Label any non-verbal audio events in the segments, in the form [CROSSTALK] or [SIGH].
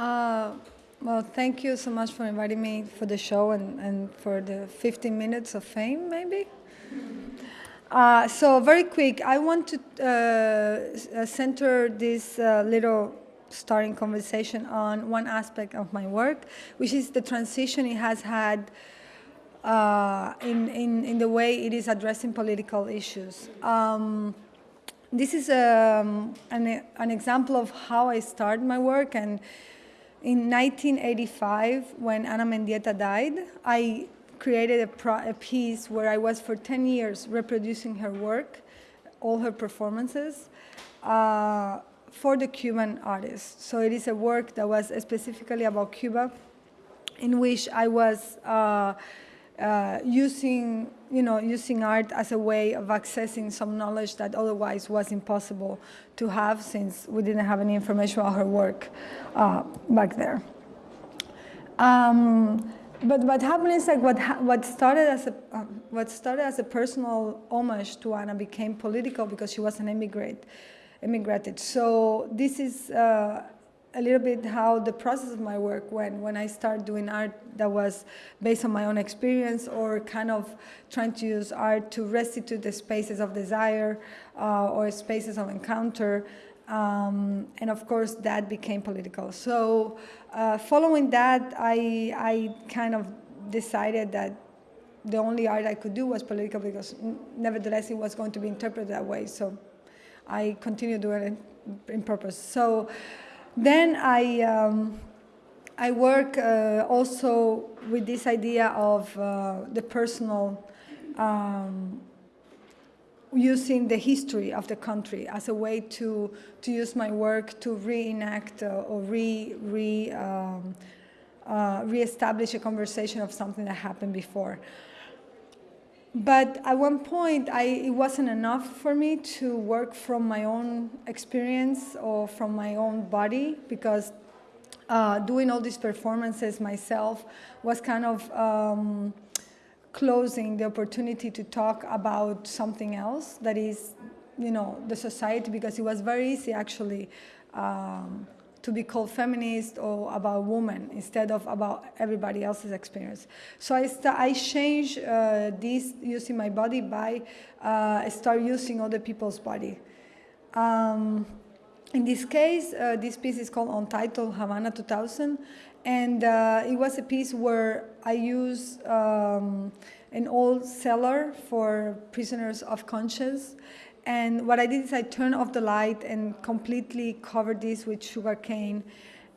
Uh, well, thank you so much for inviting me for the show and, and for the 15 minutes of fame, maybe. Uh, so very quick, I want to uh, center this uh, little starting conversation on one aspect of my work, which is the transition it has had uh, in, in, in the way it is addressing political issues. Um, this is um, an, an example of how I start my work and in 1985, when Ana Mendieta died, I created a, a, piece where I was for 10 years reproducing her work, all her performances, uh, for the Cuban artists. So it is a work that was specifically about Cuba, in which I was uh, uh, using, you know, using art as a way of accessing some knowledge that otherwise was impossible to have since we didn't have any information about her work uh, back there. Um, but what happened is like what what started as a uh, what started as a personal homage to Ana became political because she was an immigrant, immigrated. So this is uh, a little bit how the process of my work went when I started doing art that was based on my own experience or kind of trying to use art to restitute the spaces of desire uh, or spaces of encounter. Um, and of course, that became political. So uh, following that, I, I kind of decided that the only art I could do was political because nevertheless it was going to be interpreted that way. So I continued doing it in purpose. So then I, um, I work uh, also with this idea of uh, the personal, um, using the history of the country as a way to, to use my work to reenact uh, or re, re, um, uh, re-establish a conversation of something that happened before. But at one point, I, it wasn't enough for me to work from my own experience or from my own body because uh, doing all these performances myself was kind of um, closing the opportunity to talk about something else that is, you know, the society because it was very easy actually um, to be called feminist or about women instead of about everybody else's experience. So I, I changed uh, this using my body by uh, start using other people's body. Um, in this case, uh, this piece is called Untitled Havana 2000, and uh, it was a piece where I used um, an old cellar for prisoners of conscience and what I did is I turned off the light and completely covered this with sugar cane.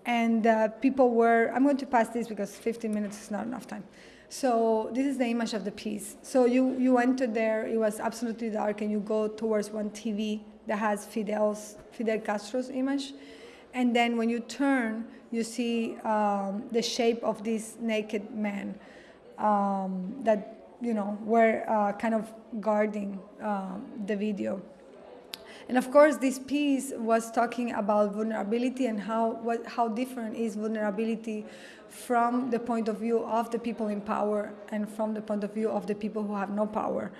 And uh, people were, I'm going to pass this because 15 minutes is not enough time. So this is the image of the piece. So you, you enter there, it was absolutely dark, and you go towards one TV that has Fidel's, Fidel Castro's image. And then when you turn, you see um, the shape of this naked man um, that you know, were uh, kind of guarding um, the video. And of course, this piece was talking about vulnerability and how, what, how different is vulnerability from the point of view of the people in power and from the point of view of the people who have no power.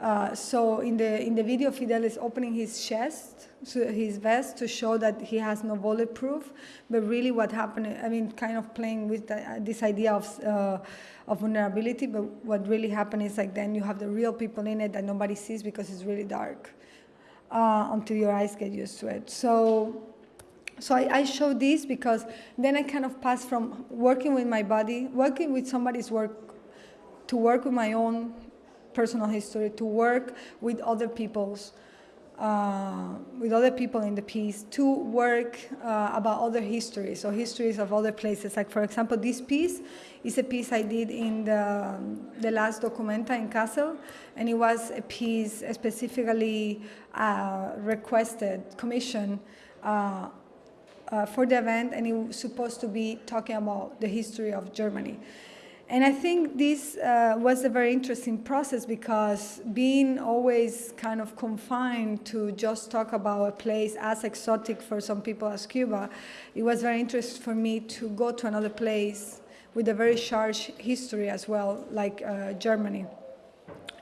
Uh, so in the in the video, Fidel is opening his chest, so his vest, to show that he has no bulletproof. But really, what happened? I mean, kind of playing with the, uh, this idea of uh, of vulnerability. But what really happened is like then you have the real people in it that nobody sees because it's really dark uh, until your eyes get used to it. So. So I, I show this because then I kind of pass from working with my body, working with somebody's work, to work with my own personal history, to work with other people's, uh, with other people in the piece, to work uh, about other histories, or histories of other places. Like for example, this piece is a piece I did in the, the last Documenta in Kassel, and it was a piece specifically uh, requested, commissioned, uh, uh, for the event, and it was supposed to be talking about the history of Germany. And I think this uh, was a very interesting process because being always kind of confined to just talk about a place as exotic for some people as Cuba, it was very interesting for me to go to another place with a very charged history as well, like uh, Germany,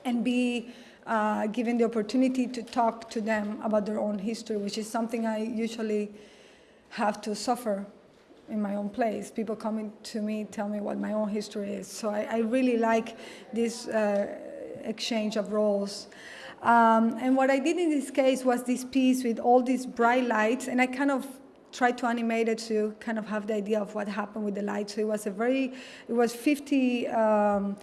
and be uh, given the opportunity to talk to them about their own history, which is something I usually have to suffer in my own place. People coming to me tell me what my own history is. So I, I really like this uh, exchange of roles. Um, and what I did in this case was this piece with all these bright lights, and I kind of tried to animate it to kind of have the idea of what happened with the lights. So it was a very, it was 50 um,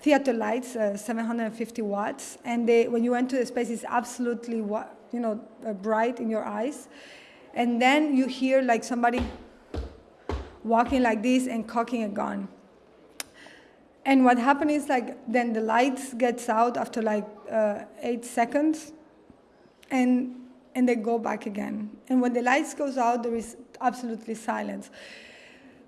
theater lights, uh, 750 watts, and they, when you enter the space, it's absolutely, you know, uh, bright in your eyes. And then you hear like somebody walking like this and cocking a gun. And what happened is like then the lights gets out after like uh, eight seconds, and and they go back again. And when the lights goes out, there is absolutely silence.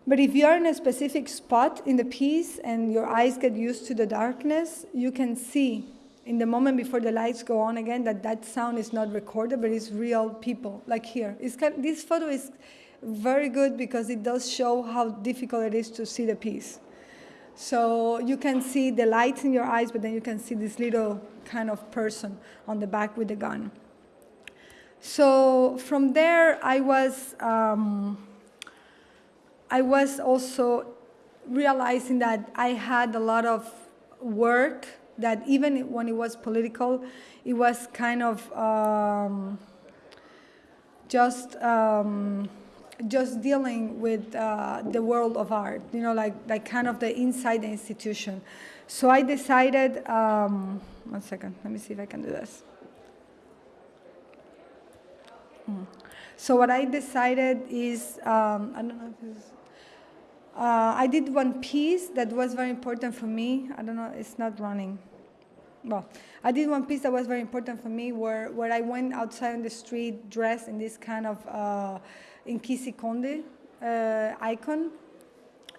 But if you're in a specific spot in the piece and your eyes get used to the darkness, you can see in the moment before the lights go on again that that sound is not recorded, but it's real people, like here. Kind of, this photo is very good because it does show how difficult it is to see the piece. So you can see the lights in your eyes, but then you can see this little kind of person on the back with the gun. So from there, I was, um, I was also realizing that I had a lot of work that even when it was political, it was kind of um, just um, just dealing with uh, the world of art, you know, like, like kind of the inside the institution. So I decided, um, one second, let me see if I can do this. Hmm. So what I decided is, um, I don't know if it's, uh, I did one piece that was very important for me. I don't know, it's not running. Well, I did one piece that was very important for me where, where I went outside on the street dressed in this kind of uh, Nkisi Konde uh, icon,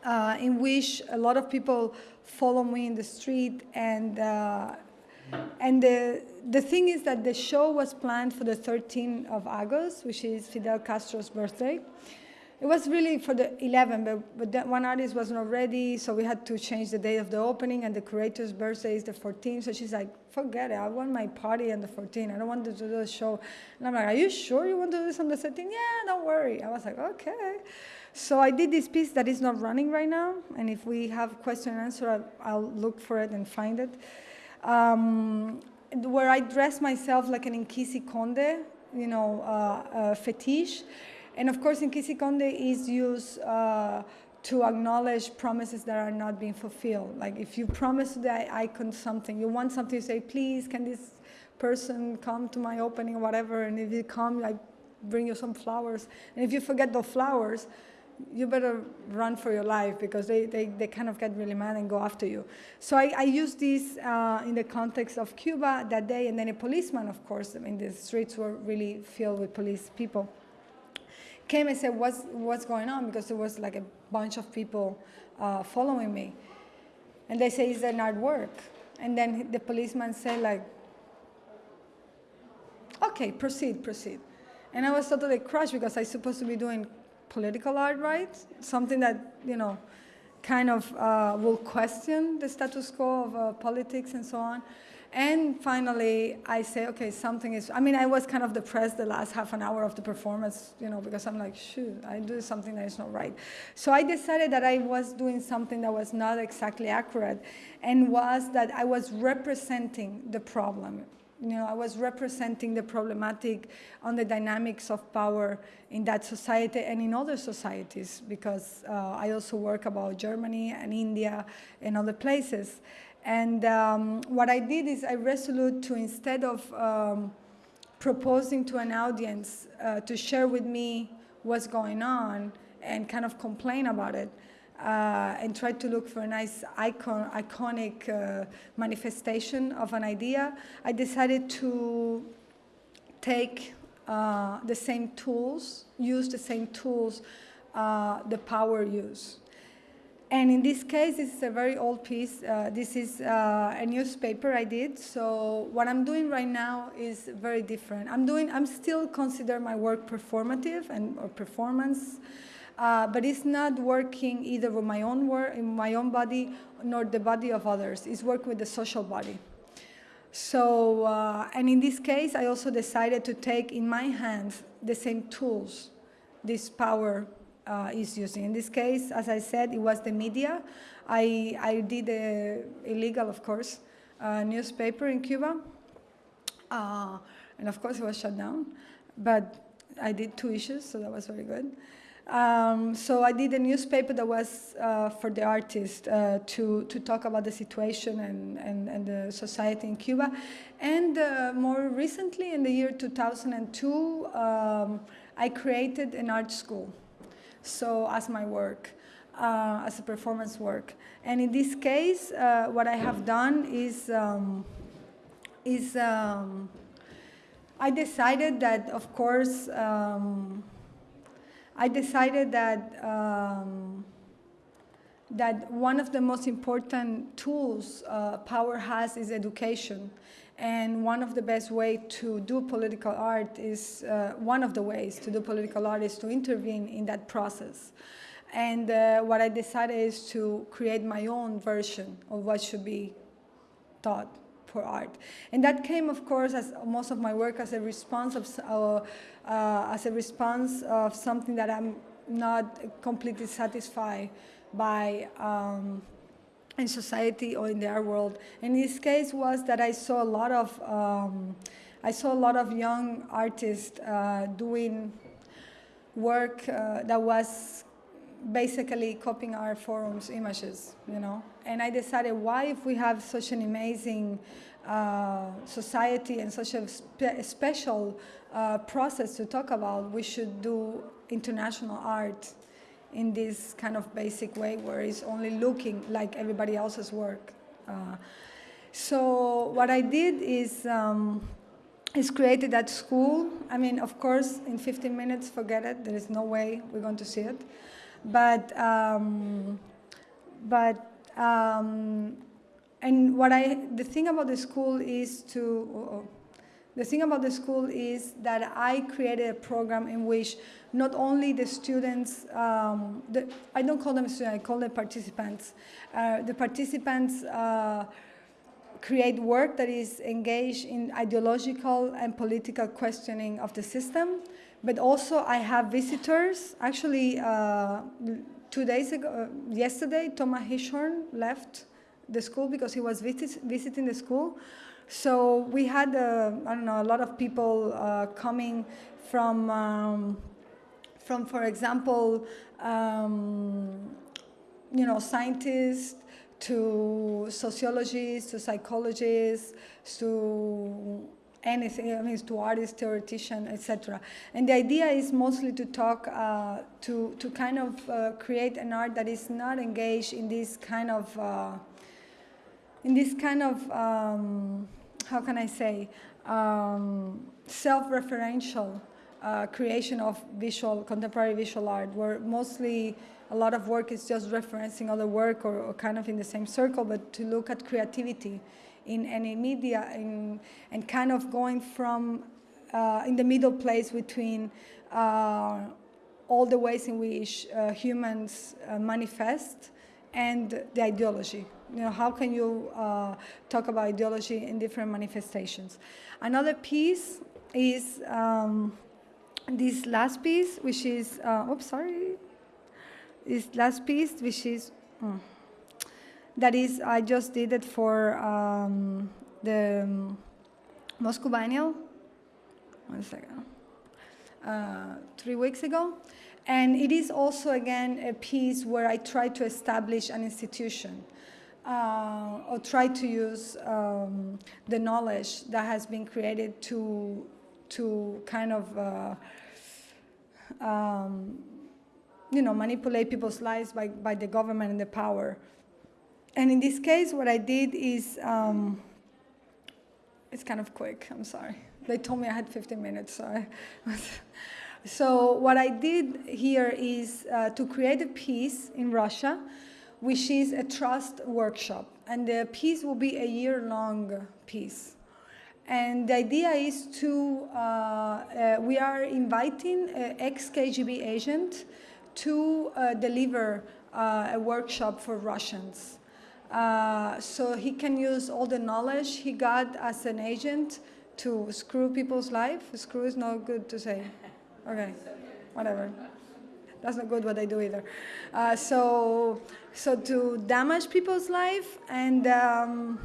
uh, in which a lot of people follow me in the street and uh, and the, the thing is that the show was planned for the 13th of August, which is Fidel Castro's birthday. It was really for the 11th, but, but that one artist was not ready, so we had to change the date of the opening, and the curator's birthday is the 14th. So she's like, forget it, I want my party on the 14th. I don't want to do the show. And I'm like, are you sure you want to do this on the 13th? Yeah, don't worry. I was like, okay. So I did this piece that is not running right now, and if we have question and answer, I'll, I'll look for it and find it. Um, where I dress myself like an Nkisi Konde, you know, uh, uh, fetish. And of course, Nkisi Konde is used uh, to acknowledge promises that are not being fulfilled. Like if you promise the icon something, you want something to say, please, can this person come to my opening or whatever, and if you come, I bring you some flowers. And if you forget the flowers, you better run for your life because they, they, they kind of get really mad and go after you. So I, I used this uh, in the context of Cuba that day, and then a policeman, of course, I mean, the streets were really filled with police people came and said, what's, what's going on? Because there was like a bunch of people uh, following me. And they say, is that not work? And then the policeman said like, okay, proceed, proceed. And I was totally crushed because I was supposed to be doing political art, right? Something that, you know, kind of uh, will question the status quo of uh, politics and so on. And finally, I say, okay, something is, I mean, I was kind of depressed the last half an hour of the performance, you know, because I'm like, shoot, I do something that is not right. So I decided that I was doing something that was not exactly accurate and was that I was representing the problem. You know, I was representing the problematic on the dynamics of power in that society and in other societies because uh, I also work about Germany and India and other places. And um, what I did is I resolute to instead of um, proposing to an audience uh, to share with me what's going on and kind of complain about it, uh, and try to look for a nice icon, iconic uh, manifestation of an idea, I decided to take uh, the same tools, use the same tools uh, the power use. And in this case, is a very old piece. Uh, this is uh, a newspaper I did. So what I'm doing right now is very different. I'm doing, I'm still consider my work performative and or performance, uh, but it's not working either with my own work, in my own body, nor the body of others. It's work with the social body. So, uh, and in this case, I also decided to take in my hands the same tools, this power uh, is using. In this case, as I said, it was the media. I, I did a illegal, of course, uh, newspaper in Cuba. Uh, and of course, it was shut down. But I did two issues, so that was very good. Um, so I did a newspaper that was uh, for the artist uh, to, to talk about the situation and, and, and the society in Cuba. And uh, more recently, in the year 2002, um, I created an art school. So as my work, uh, as a performance work. And in this case, uh, what I have done is, um, is um, I decided that, of course, um, I decided that um, that one of the most important tools uh, power has is education. And one of the best way to do political art is, uh, one of the ways to do political art is to intervene in that process. And uh, what I decided is to create my own version of what should be taught for art. And that came, of course, as most of my work as a response of, uh, uh, as a response of something that I'm not completely satisfied by um, in society or in the art world. In this case was that I saw a lot of um, I saw a lot of young artists uh, doing work uh, that was basically copying Artforum's images, you know. And I decided, why if we have such an amazing uh, society and such a spe special uh, process to talk about, we should do international art in this kind of basic way where it's only looking like everybody else's work. Uh, so what I did is um, is created at school. I mean, of course, in 15 minutes, forget it. There is no way we're going to see it. But, um, but, um, and what I, the thing about the school is to, oh, the thing about the school is that I created a program in which not only the students, um, the, I don't call them students, I call them participants. Uh, the participants uh, create work that is engaged in ideological and political questioning of the system. But also I have visitors. Actually, uh, two days ago, uh, yesterday, Thomas Hirschhorn left the school because he was visit visiting the school. So we had, uh, I don't know, a lot of people uh, coming from, um, from, for example, um, you know, scientists, to sociologists, to psychologists, to anything, I mean, to artists, theoreticians, etc. And the idea is mostly to talk, uh, to, to kind of uh, create an art that is not engaged in this kind of, uh, in this kind of, um, how can I say, um, self-referential uh, creation of visual, contemporary visual art, where mostly a lot of work is just referencing other work or, or kind of in the same circle, but to look at creativity in any media in, and kind of going from uh, in the middle place between uh, all the ways in which uh, humans uh, manifest and the ideology. You know, how can you uh, talk about ideology in different manifestations? Another piece is um, this last piece, which is, uh, oops, sorry, this last piece, which is, mm, that is, I just did it for um, the um, Moscow Biennial, one second, uh, three weeks ago. And it is also, again, a piece where I try to establish an institution uh, or try to use um, the knowledge that has been created to, to kind of uh, um, you know, manipulate people's lives by, by the government and the power. And in this case, what I did is, um, it's kind of quick, I'm sorry. They told me I had 15 minutes, so [LAUGHS] So what I did here is uh, to create a piece in Russia, which is a trust workshop. And the piece will be a year-long piece. And the idea is to, uh, uh, we are inviting an ex-KGB agent to uh, deliver uh, a workshop for Russians. Uh, so he can use all the knowledge he got as an agent to screw people's life. Screw is not good to say. Okay, whatever. That's not good what I do either. Uh, so, so to damage people's life and um,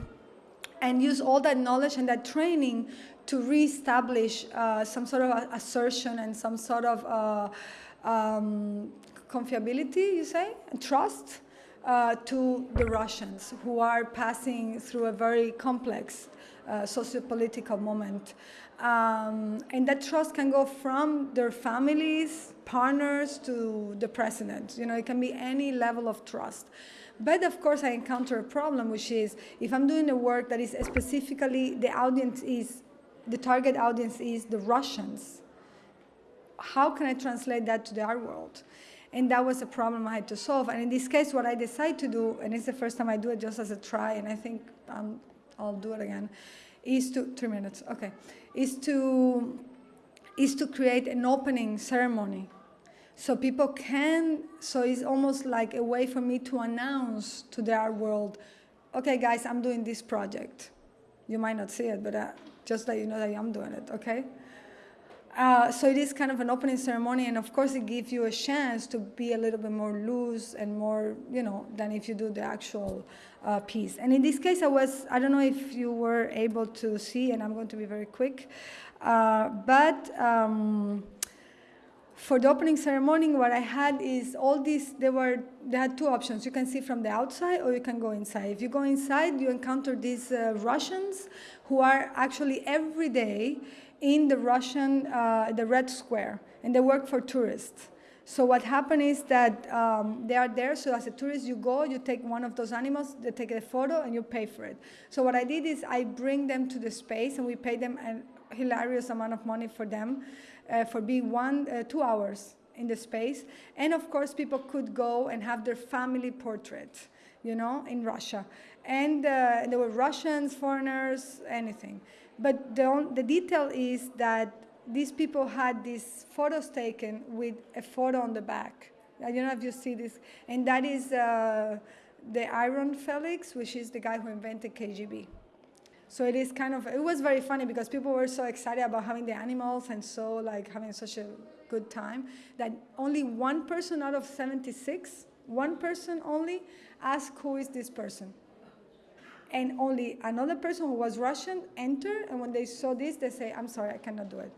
and use all that knowledge and that training to reestablish uh, some sort of assertion and some sort of uh, um, confiability, you say, and trust uh, to the Russians who are passing through a very complex uh, socio-political moment. Um, and that trust can go from their families, partners, to the president. You know, it can be any level of trust. But of course, I encounter a problem, which is if I'm doing a work that is specifically the audience is, the target audience is the Russians, how can I translate that to the art world? And that was a problem I had to solve. And in this case, what I decided to do, and it's the first time I do it just as a try, and I think um, I'll do it again, is to, three minutes, okay, is to, is to create an opening ceremony so people can, so it's almost like a way for me to announce to the art world, okay guys, I'm doing this project. You might not see it, but uh, just that you know that I'm doing it, okay? Uh, so it is kind of an opening ceremony, and of course it gives you a chance to be a little bit more loose and more, you know, than if you do the actual uh, piece. And in this case, I was, I don't know if you were able to see, and I'm going to be very quick, uh, but um, for the opening ceremony, what I had is all these, there were, they had two options. You can see from the outside or you can go inside. If you go inside, you encounter these uh, Russians who are actually every day in the Russian, uh, the Red Square, and they work for tourists. So what happened is that um, they are there, so as a tourist you go, you take one of those animals, they take a photo and you pay for it. So what I did is I bring them to the space and we pay them a hilarious amount of money for them for being one, uh, two hours in the space. And of course, people could go and have their family portrait, you know, in Russia. And uh, there were Russians, foreigners, anything. But the, the detail is that these people had these photos taken with a photo on the back. I don't know if you see this. And that is uh, the Iron Felix, which is the guy who invented KGB. So it is kind of, it was very funny because people were so excited about having the animals and so like having such a good time that only one person out of 76, one person only asked who is this person. And only another person who was Russian entered and when they saw this, they say, I'm sorry, I cannot do it.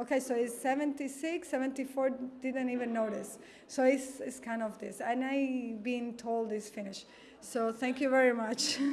Okay, so it's 76, 74 didn't even notice. So it's, it's kind of this. And I being told it's finished. So thank you very much. [LAUGHS]